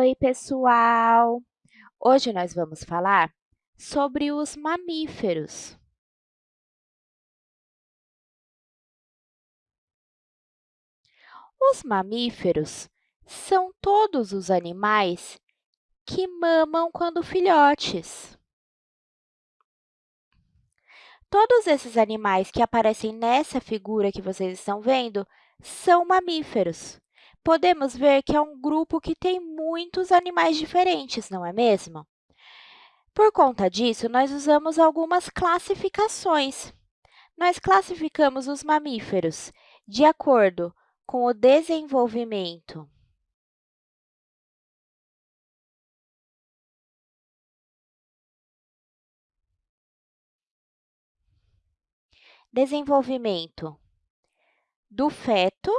Oi, pessoal! Hoje nós vamos falar sobre os mamíferos. Os mamíferos são todos os animais que mamam quando filhotes. Todos esses animais que aparecem nessa figura que vocês estão vendo são mamíferos podemos ver que é um grupo que tem muitos animais diferentes, não é mesmo? Por conta disso, nós usamos algumas classificações. Nós classificamos os mamíferos de acordo com o desenvolvimento desenvolvimento do feto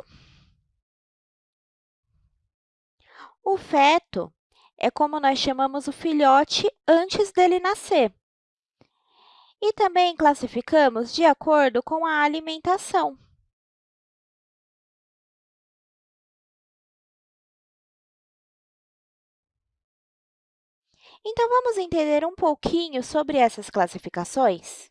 O feto é como nós chamamos o filhote antes dele nascer. E também classificamos de acordo com a alimentação. Então, vamos entender um pouquinho sobre essas classificações?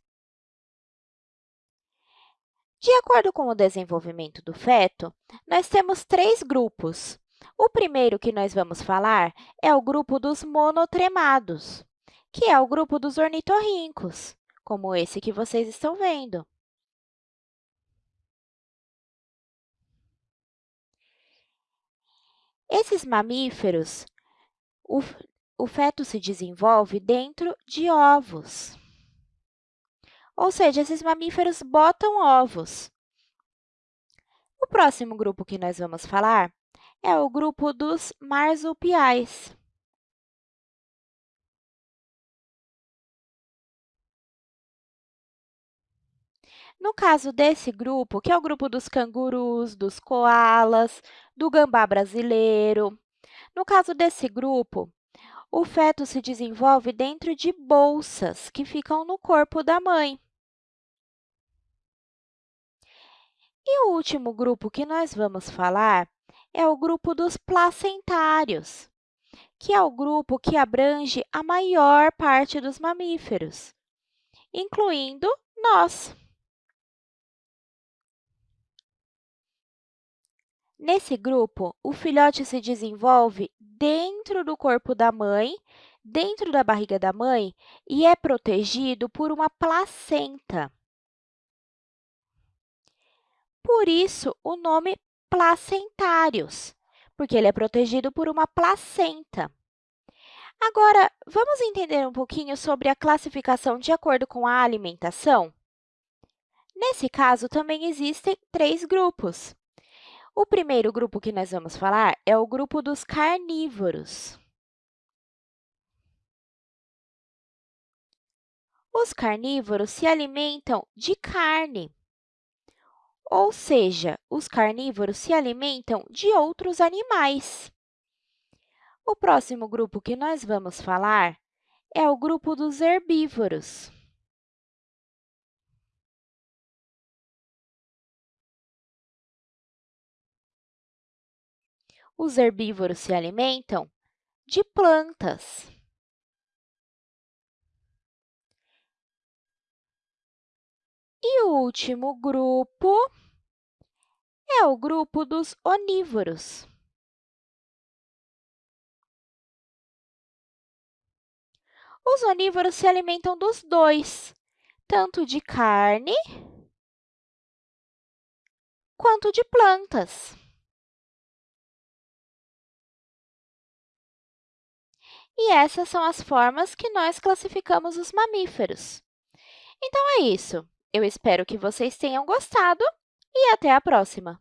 De acordo com o desenvolvimento do feto, nós temos três grupos. O primeiro que nós vamos falar é o grupo dos monotremados, que é o grupo dos ornitorrincos, como esse que vocês estão vendo. Esses mamíferos, o, o feto se desenvolve dentro de ovos. Ou seja, esses mamíferos botam ovos. O próximo grupo que nós vamos falar é o grupo dos marsupiais. No caso desse grupo, que é o grupo dos cangurus, dos coalas, do gambá brasileiro, no caso desse grupo, o feto se desenvolve dentro de bolsas que ficam no corpo da mãe. E o último grupo que nós vamos falar é o grupo dos placentários, que é o grupo que abrange a maior parte dos mamíferos, incluindo nós. Nesse grupo, o filhote se desenvolve dentro do corpo da mãe, dentro da barriga da mãe, e é protegido por uma placenta. Por isso, o nome placentários, porque ele é protegido por uma placenta. Agora, vamos entender um pouquinho sobre a classificação de acordo com a alimentação? Nesse caso, também existem três grupos. O primeiro grupo que nós vamos falar é o grupo dos carnívoros. Os carnívoros se alimentam de carne. Ou seja, os carnívoros se alimentam de outros animais. O próximo grupo que nós vamos falar é o grupo dos herbívoros. Os herbívoros se alimentam de plantas. E o último grupo é o grupo dos onívoros. Os onívoros se alimentam dos dois, tanto de carne quanto de plantas. E essas são as formas que nós classificamos os mamíferos. Então, é isso. Eu espero que vocês tenham gostado e até a próxima!